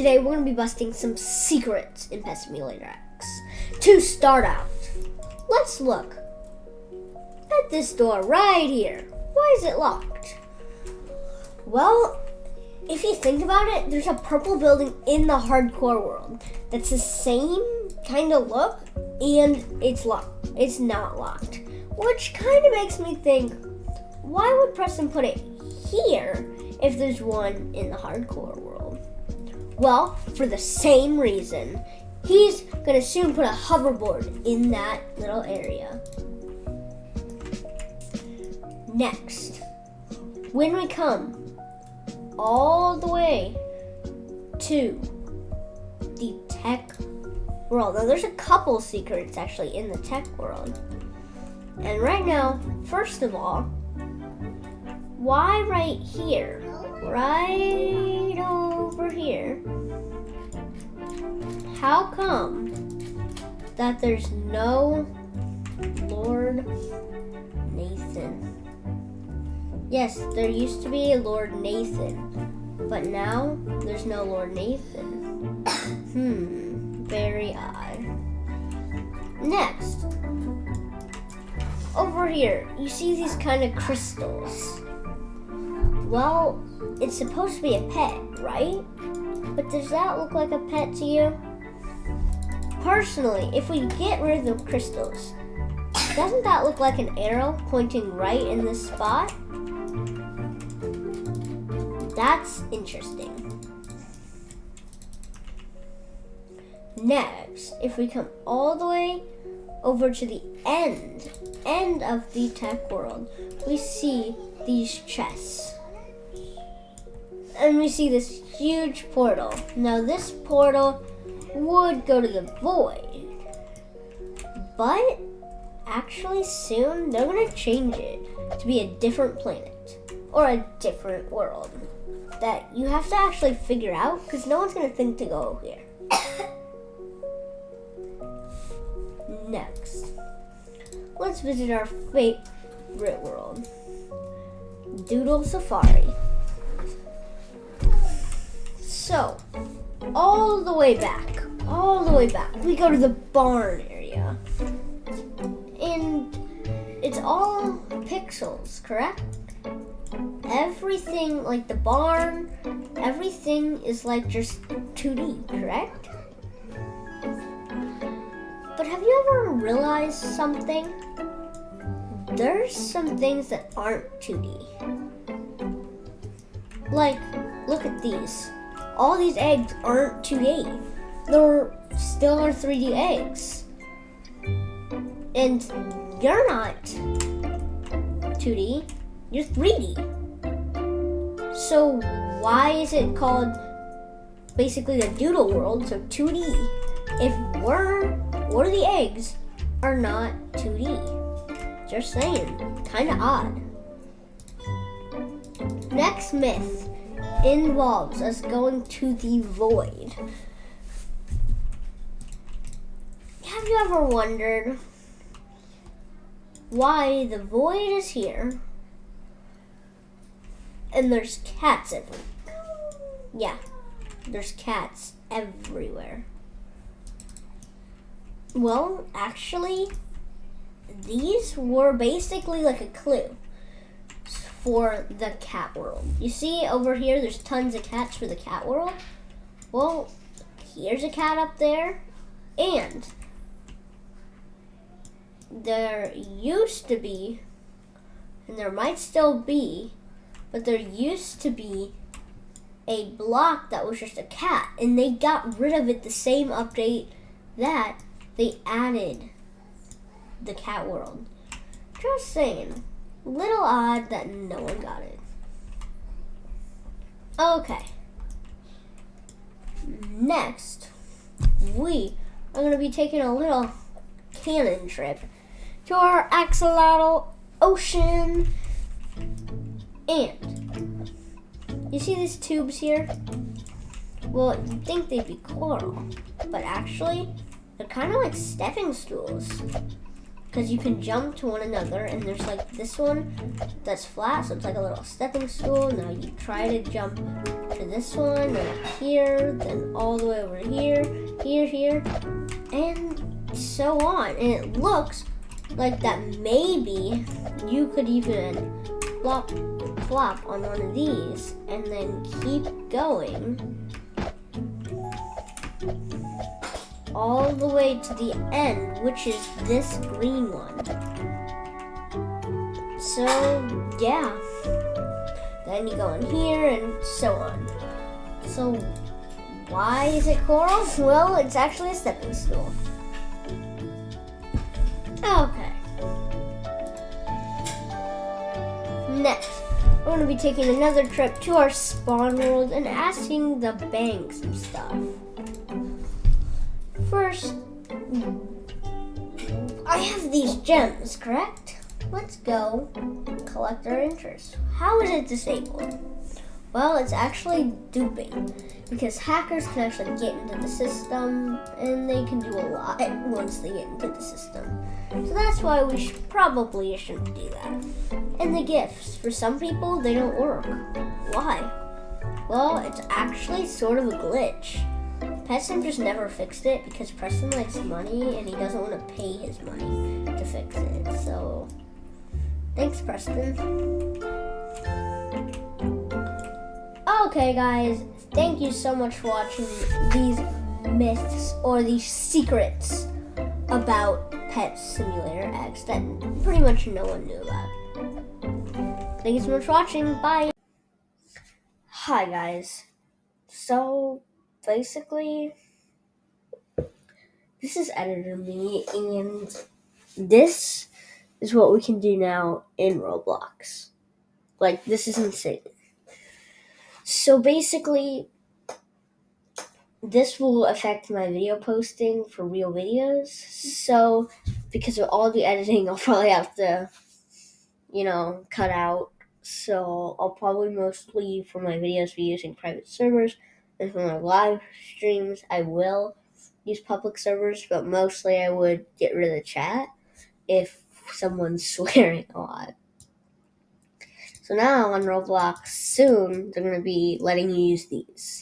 Today we're to be busting some secrets in Pet Simulator X. To start out, let's look at this door right here. Why is it locked? Well, if you think about it, there's a purple building in the hardcore world that's the same kind of look and it's locked. It's not locked. Which kind of makes me think, why would Preston put it here if there's one in the hardcore world? Well, for the same reason. He's gonna soon put a hoverboard in that little area. Next, when we come all the way to the tech world. Now, there's a couple secrets actually in the tech world. And right now, first of all, why right here? Right over here. How come that there's no Lord Nathan? Yes, there used to be a Lord Nathan, but now there's no Lord Nathan. hmm, very odd. Next, over here, you see these kind of crystals. Well, it's supposed to be a pet, right? But does that look like a pet to you? Personally, if we get rid of the crystals, doesn't that look like an arrow pointing right in this spot? That's interesting. Next, if we come all the way over to the end, end of the tech world, we see these chests. And we see this huge portal. Now this portal would go to the void. But actually soon they're gonna change it to be a different planet or a different world that you have to actually figure out because no one's gonna think to go here. Next, let's visit our favorite world, Doodle Safari. So, all the way back, all the way back, we go to the barn area. And it's all pixels, correct? Everything, like the barn, everything is like just 2D, correct? But have you ever realized something? There's some things that aren't 2D. Like, look at these all these eggs aren't 2D. They're still are 3D eggs. And you're not 2D, you're 3D. So why is it called basically the doodle world, so 2D, if we're, are the eggs are not 2D? Just saying, kinda odd. Next myth involves us going to the void. Have you ever wondered why the void is here and there's cats everywhere? Yeah, there's cats everywhere. Well, actually, these were basically like a clue for the cat world. You see over here, there's tons of cats for the cat world. Well, here's a cat up there, and there used to be, and there might still be, but there used to be a block that was just a cat, and they got rid of it the same update that they added the cat world. Just saying. Little odd that no one got it. Okay. Next, we are going to be taking a little cannon trip to our axolotl ocean. And you see these tubes here? Well, you'd think they'd be coral, but actually, they're kind of like stepping stools. because you can jump to one another, and there's like this one that's flat, so it's like a little stepping stool. Now you try to jump to this one, then here, then all the way over here, here, here, and so on. And it looks like that maybe you could even flop, flop on one of these and then keep going all the way to the end, which is this green one. So, yeah. Then you go in here and so on. So, why is it coral? Well, it's actually a stepping stool. Okay. Going to be taking another trip to our spawn world and asking the bank some stuff. First, I have these gems, correct? Let's go collect our interest. How is it disabled? Well, it's actually duping because hackers can actually get into the system and they can do a lot once they get into the system. So that's why we should, probably shouldn't do that. And the gifts, for some people, they don't work. Why? Well, it's actually sort of a glitch. Preston just never fixed it because Preston likes money and he doesn't want to pay his money to fix it. So, thanks, Preston. Okay, guys, thank you so much for watching these myths or these secrets about Pet Simulator X that pretty much no one knew about. Thank you so much for watching. Bye. Hi, guys. So, basically, this is editor me, and this is what we can do now in Roblox. Like, this is insane. So, basically, this will affect my video posting for real videos. So, because of all the editing, I'll probably have to, you know, cut out. So, I'll probably mostly for my videos be using private servers and for my live streams, I will use public servers, but mostly I would get rid of the chat if someone's swearing a lot. So now on Roblox, soon they're going to be letting you use these.